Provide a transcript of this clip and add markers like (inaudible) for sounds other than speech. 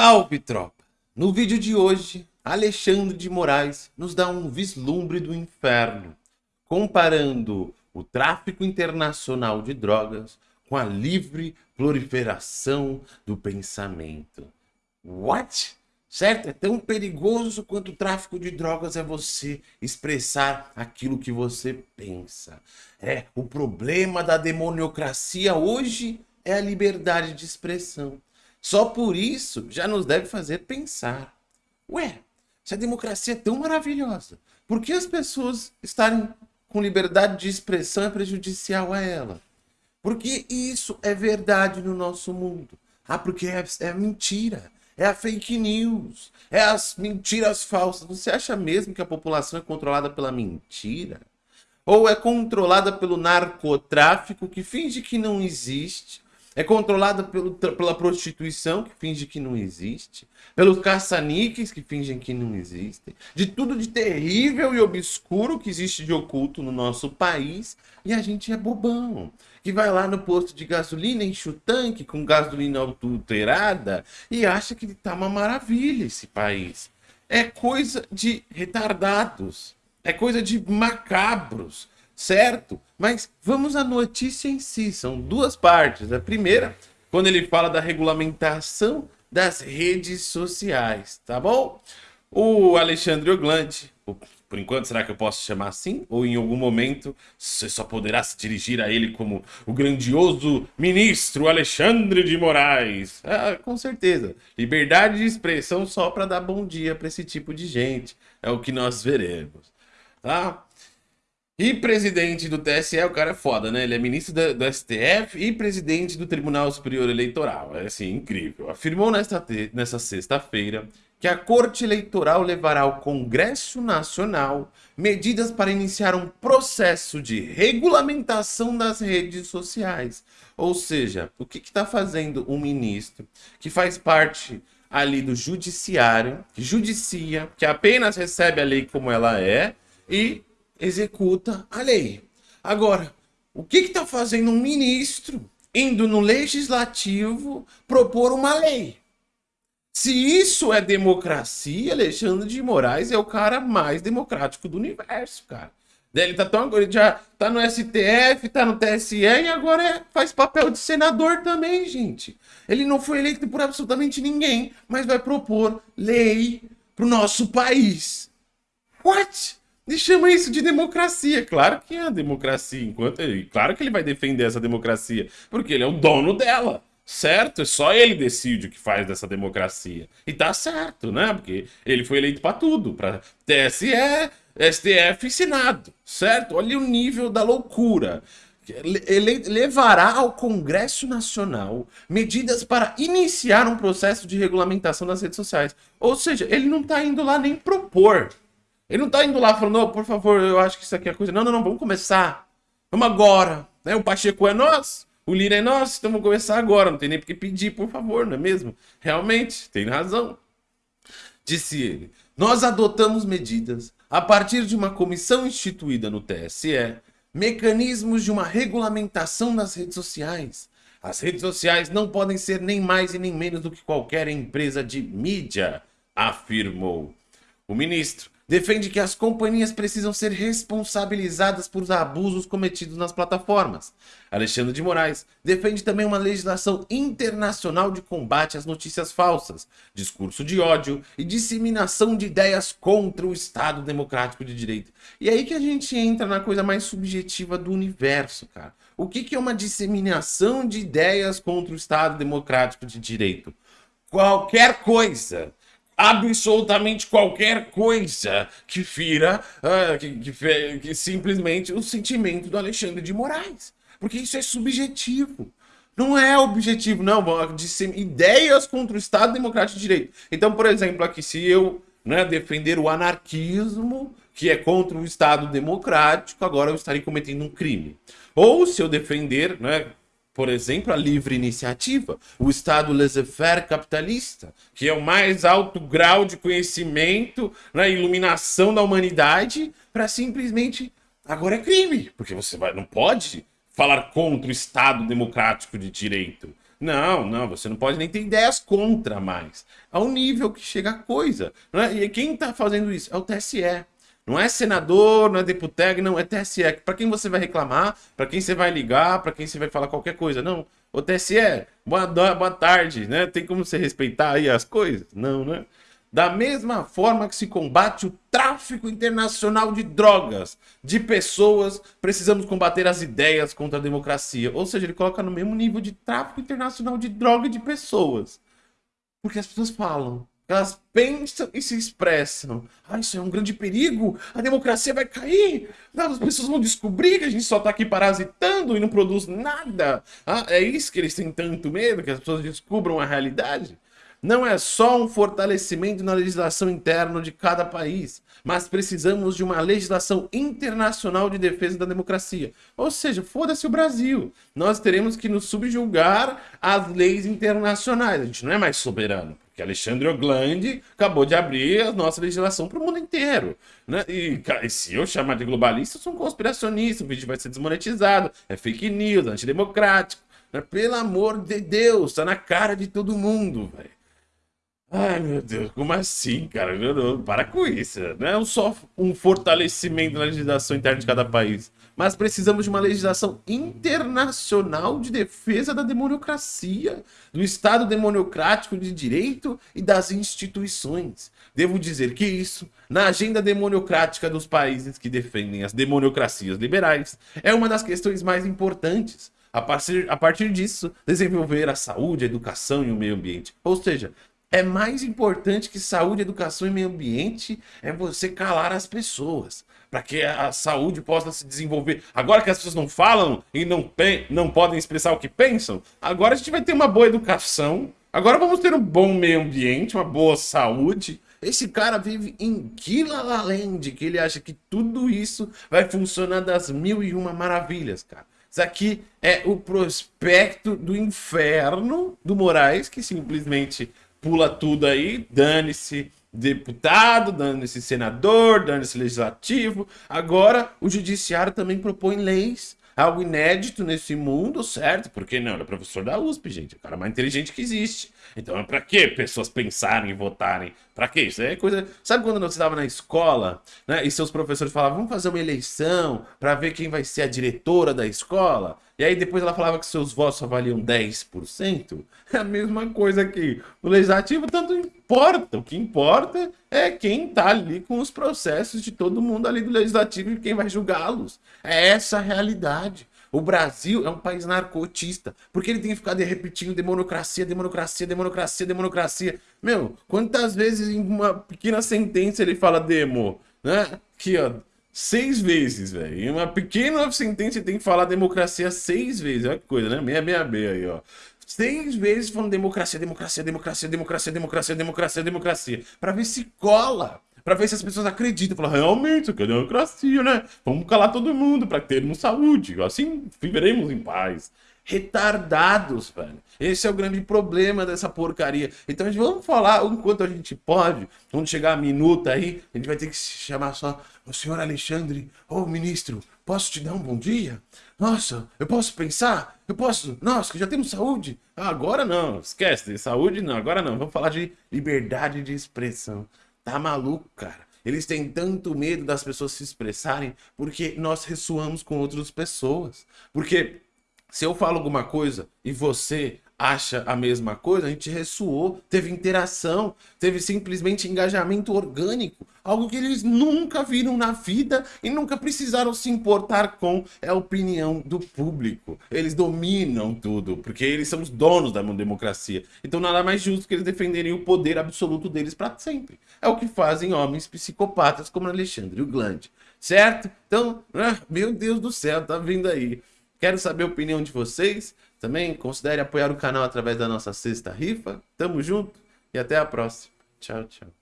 Salve, tropa! No vídeo de hoje, Alexandre de Moraes nos dá um vislumbre do inferno, comparando o tráfico internacional de drogas com a livre proliferação do pensamento. What? Certo? É tão perigoso quanto o tráfico de drogas é você expressar aquilo que você pensa. É, o problema da demoniocracia hoje é a liberdade de expressão. Só por isso já nos deve fazer pensar. Ué, se a democracia é tão maravilhosa, por que as pessoas estarem com liberdade de expressão é prejudicial a ela? Porque isso é verdade no nosso mundo. Ah, porque é, é mentira. É a fake news. É as mentiras falsas. Você acha mesmo que a população é controlada pela mentira? Ou é controlada pelo narcotráfico que finge que não existe? É controlada pelo, pela prostituição, que finge que não existe. Pelos caça-níqueis, que fingem que não existem. De tudo de terrível e obscuro que existe de oculto no nosso país. E a gente é bobão. Que vai lá no posto de gasolina, enche o tanque com gasolina adulterada e acha que tá uma maravilha esse país. É coisa de retardados. É coisa de macabros certo? Mas vamos à notícia em si, são duas partes. A primeira, quando ele fala da regulamentação das redes sociais, tá bom? O Alexandre Oglandi, por enquanto, será que eu posso chamar assim? Ou em algum momento você só poderá se dirigir a ele como o grandioso ministro Alexandre de Moraes? Ah, com certeza. Liberdade de expressão só para dar bom dia para esse tipo de gente. É o que nós veremos. Tá? E presidente do TSE, o cara é foda, né? Ele é ministro do, do STF e presidente do Tribunal Superior Eleitoral. É assim, incrível. Afirmou nesta, nessa sexta-feira que a Corte Eleitoral levará ao Congresso Nacional medidas para iniciar um processo de regulamentação das redes sociais. Ou seja, o que está fazendo um ministro que faz parte ali do judiciário, que judicia, que apenas recebe a lei como ela é e executa a lei. Agora, o que está fazendo um ministro indo no legislativo propor uma lei? Se isso é democracia, Alexandre de Moraes é o cara mais democrático do universo, cara. Ele tá tão já tá no STF, tá no TSE e agora é, faz papel de senador também, gente. Ele não foi eleito por absolutamente ninguém, mas vai propor lei pro nosso país. What? E chama isso de democracia. Claro que é a democracia. Enquanto ele, claro que ele vai defender essa democracia, porque ele é o dono dela. Certo? É só ele decide o que faz dessa democracia. E tá certo, né? Porque ele foi eleito para tudo, para TSE, STF e Senado, certo? Olha o nível da loucura. Ele levará ao Congresso Nacional medidas para iniciar um processo de regulamentação das redes sociais. Ou seja, ele não está indo lá nem propor ele não tá indo lá falando, oh, por favor, eu acho que isso aqui é coisa. Não, não, não, vamos começar. Vamos agora. Né? O Pacheco é nosso, o Lira é nosso, então vamos começar agora. Não tem nem porque pedir, por favor, não é mesmo? Realmente, tem razão. Disse ele. Nós adotamos medidas a partir de uma comissão instituída no TSE, mecanismos de uma regulamentação das redes sociais. As redes sociais não podem ser nem mais e nem menos do que qualquer empresa de mídia, afirmou. O ministro defende que as companhias precisam ser responsabilizadas por abusos cometidos nas plataformas. Alexandre de Moraes defende também uma legislação internacional de combate às notícias falsas, discurso de ódio e disseminação de ideias contra o Estado Democrático de Direito. E é aí que a gente entra na coisa mais subjetiva do universo, cara. O que, que é uma disseminação de ideias contra o Estado Democrático de Direito? Qualquer coisa absolutamente qualquer coisa que fira uh, que, que, que, simplesmente o sentimento do Alexandre de Moraes. Porque isso é subjetivo. Não é objetivo, não. De ideias contra o Estado Democrático de Direito. Então, por exemplo, aqui, se eu né, defender o anarquismo, que é contra o Estado Democrático, agora eu estarei cometendo um crime. Ou se eu defender né, por exemplo, a livre iniciativa, o Estado laissez-faire capitalista, que é o mais alto grau de conhecimento na né, iluminação da humanidade, para simplesmente agora é crime, porque você vai, não pode falar contra o Estado democrático de direito, Não, não, você não pode nem ter ideias contra mais. Ao nível que chega a coisa. Né? E quem está fazendo isso? É o TSE. Não é senador, não é deputado, não, é TSE. Para quem você vai reclamar, para quem você vai ligar, para quem você vai falar qualquer coisa. Não, o TSE, boa, boa tarde, né? Tem como você respeitar aí as coisas? Não, né? Da mesma forma que se combate o tráfico internacional de drogas, de pessoas, precisamos combater as ideias contra a democracia. Ou seja, ele coloca no mesmo nível de tráfico internacional de droga e de pessoas. Porque as pessoas falam, elas pensam e se expressam. Ah, isso é um grande perigo, a democracia vai cair, as pessoas vão descobrir que a gente só está aqui parasitando e não produz nada. Ah, é isso que eles têm tanto medo, que as pessoas descubram a realidade? não é só um fortalecimento na legislação interna de cada país, mas precisamos de uma legislação internacional de defesa da democracia. Ou seja, foda-se o Brasil. Nós teremos que nos subjugar às leis internacionais. A gente não é mais soberano. Porque Alexandre Oglandi acabou de abrir a nossa legislação para o mundo inteiro. Né? E, e, se eu chamar de globalista, eu sou um conspiracionista, o vídeo vai ser desmonetizado, é fake news, antidemocrático. Né? Pelo amor de Deus, tá na cara de todo mundo, velho. Ai, meu Deus, como assim, cara? Para com isso. Não é só um fortalecimento na legislação interna de cada país, mas precisamos de uma legislação internacional de defesa da democracia, do Estado democrático de direito e das instituições. Devo dizer que isso, na agenda democrática dos países que defendem as democracias liberais, é uma das questões mais importantes. A partir, a partir disso, desenvolver a saúde, a educação e o meio ambiente. Ou seja, é mais importante que saúde, educação e meio ambiente é você calar as pessoas. Para que a saúde possa se desenvolver. Agora que as pessoas não falam e não, não podem expressar o que pensam, agora a gente vai ter uma boa educação. Agora vamos ter um bom meio ambiente, uma boa saúde. Esse cara vive em Kilalalend, que ele acha que tudo isso vai funcionar das mil e uma maravilhas, cara. Isso aqui é o prospecto do inferno do Moraes, que simplesmente pula tudo aí, dane-se deputado, dane-se senador, dane-se legislativo. Agora, o judiciário também propõe leis, algo inédito nesse mundo, certo? Porque não, ele é professor da USP, gente, é o cara mais inteligente que existe. Então, para que pessoas pensarem e votarem? Para que isso? É coisa. Sabe quando você estava na escola, né? E seus professores falavam, vamos fazer uma eleição para ver quem vai ser a diretora da escola? E aí depois ela falava que seus votos só valiam 10%. (laughs) É a mesma coisa aqui. O legislativo tanto importa. O que importa é quem tá ali com os processos de todo mundo ali do legislativo e quem vai julgá-los. É essa a realidade. O Brasil é um país narcotista, porque ele tem que ficar repetindo democracia, democracia, democracia, democracia. Meu, quantas vezes em uma pequena sentença ele fala demo, né? Aqui, ó, seis vezes, velho. Em uma pequena sentença tem que falar democracia seis vezes. Olha que coisa, né? Meia, meia, meia aí, ó. Seis vezes falando democracia, democracia, democracia, democracia, democracia, democracia, democracia. Pra ver se cola para ver se as pessoas acreditam. Falar, realmente, aqui é democracia, né? Vamos calar todo mundo para termos saúde. Assim viveremos em paz. Retardados, velho. Esse é o grande problema dessa porcaria. Então a gente vamos falar o quanto a gente pode. Quando chegar a minuta aí, a gente vai ter que chamar só o senhor Alexandre. Ô, oh, ministro, posso te dar um bom dia? Nossa, eu posso pensar? Eu posso? Nossa, que já temos saúde. Ah, agora não, esquece, saúde não, agora não. Vamos falar de liberdade de expressão. Tá maluco, cara? Eles têm tanto medo das pessoas se expressarem porque nós ressoamos com outras pessoas. Porque se eu falo alguma coisa e você acha a mesma coisa, a gente ressoou, teve interação, teve simplesmente engajamento orgânico, algo que eles nunca viram na vida e nunca precisaram se importar com é a opinião do público. Eles dominam tudo, porque eles são os donos da democracia. Então nada mais justo que eles defenderem o poder absoluto deles para sempre. É o que fazem homens psicopatas como Alexandre Gland, certo? Então, ah, meu Deus do céu, tá vindo aí. Quero saber a opinião de vocês. Também considere apoiar o canal através da nossa sexta rifa. Tamo junto e até a próxima. Tchau, tchau.